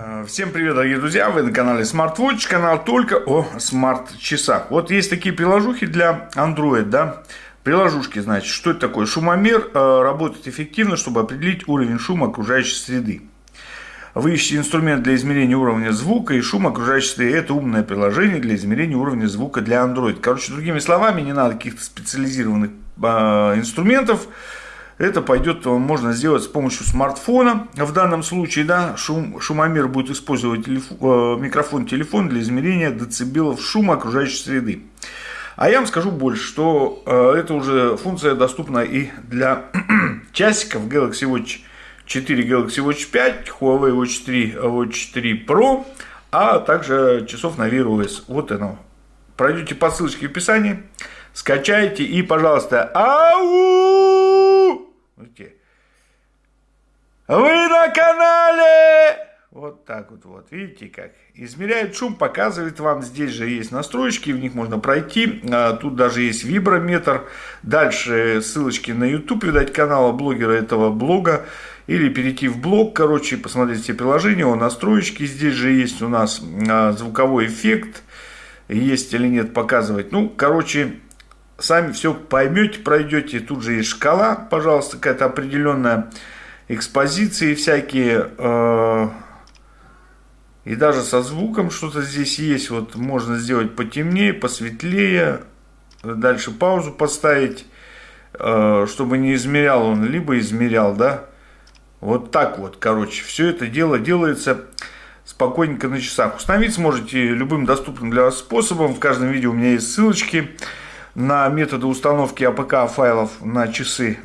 Э, всем привет, дорогие друзья! Вы на канале SmartWatch, канал только о смарт-часах. Вот есть такие приложухи для Android, да? Приложушки, значит, что это такое? Шумомер э, работает эффективно, чтобы определить уровень шума окружающей среды. Вы ищете инструмент для измерения уровня звука и шума окружающей среды. Это умное приложение для измерения уровня звука для Android. Короче, другими словами, не надо каких-то специализированных э, инструментов это пойдет, э, можно сделать с помощью смартфона. В данном случае, да, шум, шумомер будет использовать телефон, э, микрофон телефон для измерения децибелов шума окружающей среды. А я вам скажу больше, что э, эта уже функция доступна и для часиков Galaxy Watch 4, Galaxy Watch 5, Huawei Watch 3, Watch 4 Pro, а также часов на Wear OS. Вот оно. Пройдете по ссылочке в описании, скачайте и, пожалуйста, ау! Видите? Вы на канале! Вот так вот, вот, видите как. Измеряет шум, показывает вам, здесь же есть настройки, в них можно пройти. А, тут даже есть виброметр. Дальше ссылочки на YouTube, видать, канала блогера этого блога. Или перейти в блог, короче, посмотреть все приложения, о настроечки. Здесь же есть у нас а, звуковой эффект. Есть или нет показывать. Ну, короче, сами все поймете, пройдете. Тут же есть шкала, пожалуйста, какая-то определенная экспозиции всякие. Э, и даже со звуком что-то здесь есть. Вот можно сделать потемнее, посветлее. Дальше паузу поставить, э, чтобы не измерял он, либо измерял, да. Вот так вот, короче, все это дело делается спокойненько на часах. Установить сможете любым доступным для вас способом. В каждом видео у меня есть ссылочки на методы установки APK файлов на часы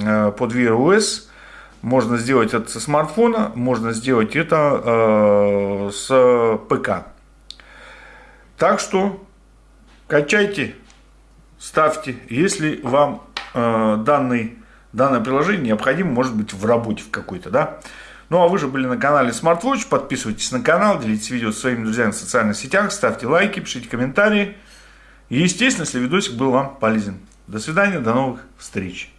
э, под Wear OS. Можно сделать это со смартфона, можно сделать это э, с ПК. Так что качайте, ставьте, если вам э, данный, данное приложение необходимо, может быть, в работе в какой-то, да. Ну, а вы же были на канале SmartWatch, подписывайтесь на канал, делитесь видео с своими друзьями в социальных сетях, ставьте лайки, пишите комментарии. И, естественно, если видосик был вам полезен. До свидания, до новых встреч.